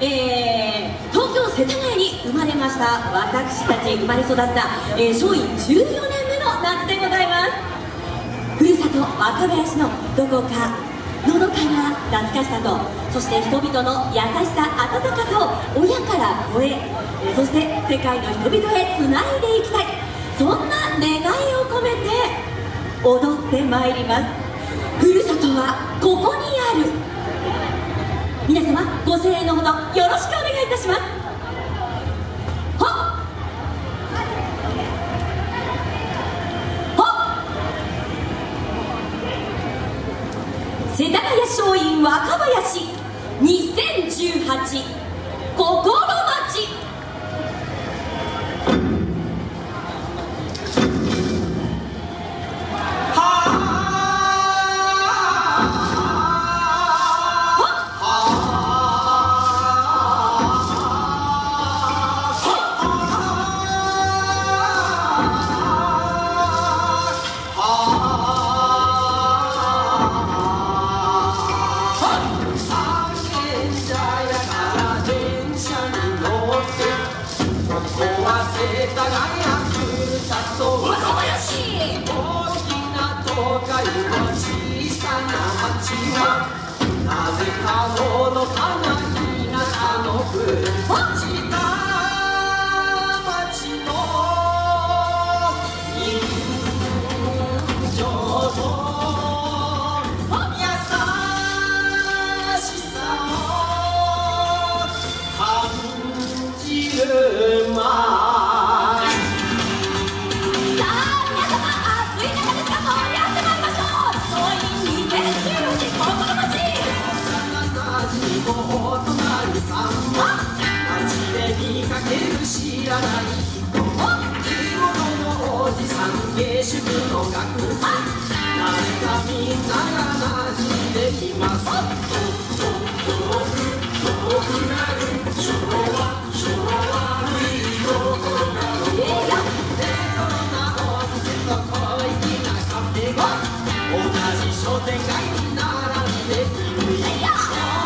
えー、東京世田谷に生まれました私たち生まれ育った、えー、松陰14年目の夏でございます。ふるさと若林のどこかのどかな懐かしさとそして人々の優しさ温かさを親から子へそして世界の人々へつないでいきたい。そんな願いを込めて踊ってまいります。ふるさとはここにある。皆様ご声援のほどよろしくお願いいたします。世田谷松陰若林2018心な町はなぜかのどか知らない人地元のおじさん下宿の学生誰かみんなが馴染んできます遠く遠くなる。昭和昭和いいとこがレトロなお店と小粋なカフェが同じ商店街に並んでいる何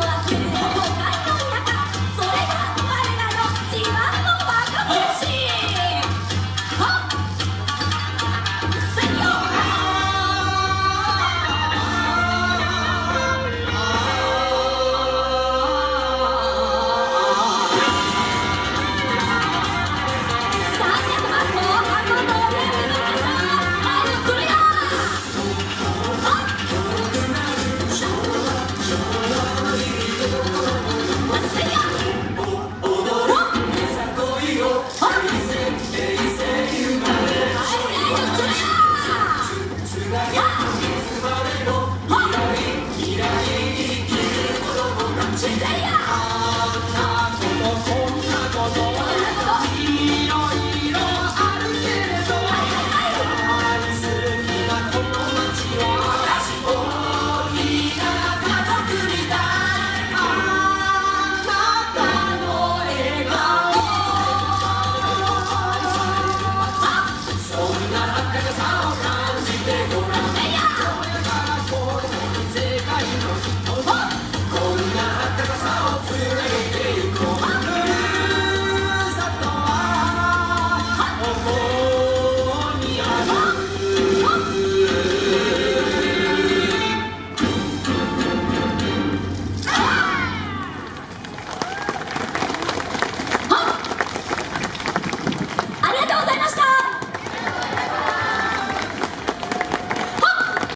와줘